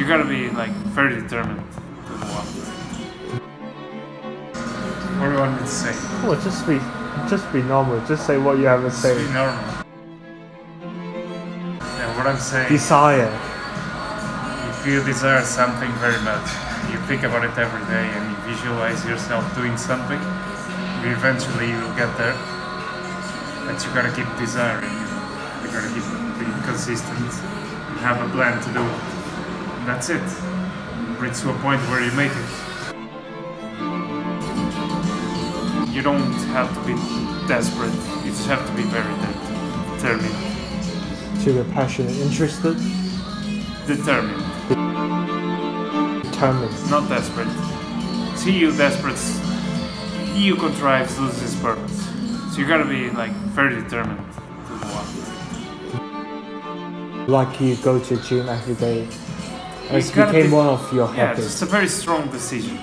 you gotta be like very determined to What do you want me to say? Well, just be, just be normal. Just say what you have to say. be normal. Yeah, what I'm saying. Desire. If you desire something very much, you think about it every day and you visualize yourself doing something, you eventually you'll get there. But you gotta keep desiring, you. You gotta keep being consistent and have a plan to do it. That's it. Reach to a point where you make it. You don't have to be desperate, you just have to be very determined. To be passionate, interested, Determined. determined. not desperate. See you desperate. You contrives loses his purpose. So you gotta be like very determined to after. Like you go to gym every day. It's You became one of your Yeah, habits. it's a very strong decision.